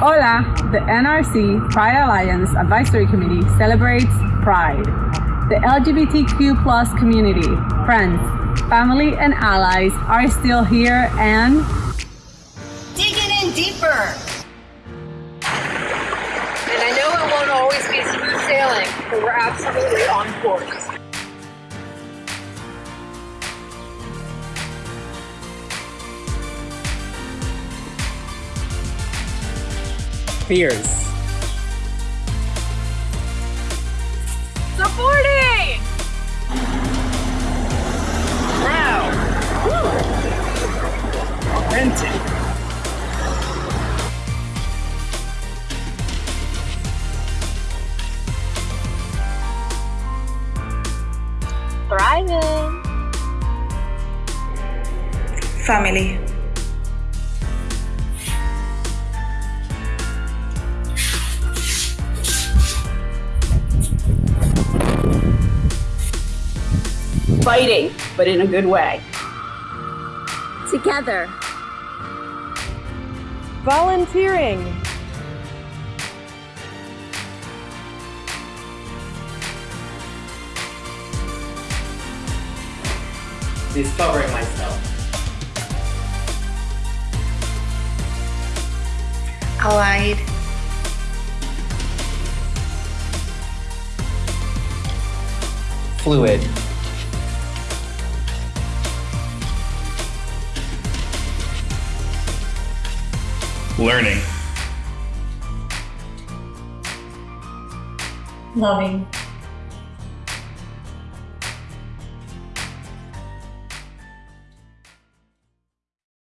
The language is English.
Hola, the NRC Pride Alliance Advisory Committee celebrates Pride. The LGBTQ plus community, friends, family, and allies are still here and digging in deeper. And I know it won't always be smooth sailing, but we're absolutely on course. Fears. Supporting! Proud. Authentic. Thriving. Family. Fighting, but in a good way. Together. Volunteering. Discovering myself. Allied. Fluid. Learning. Loving.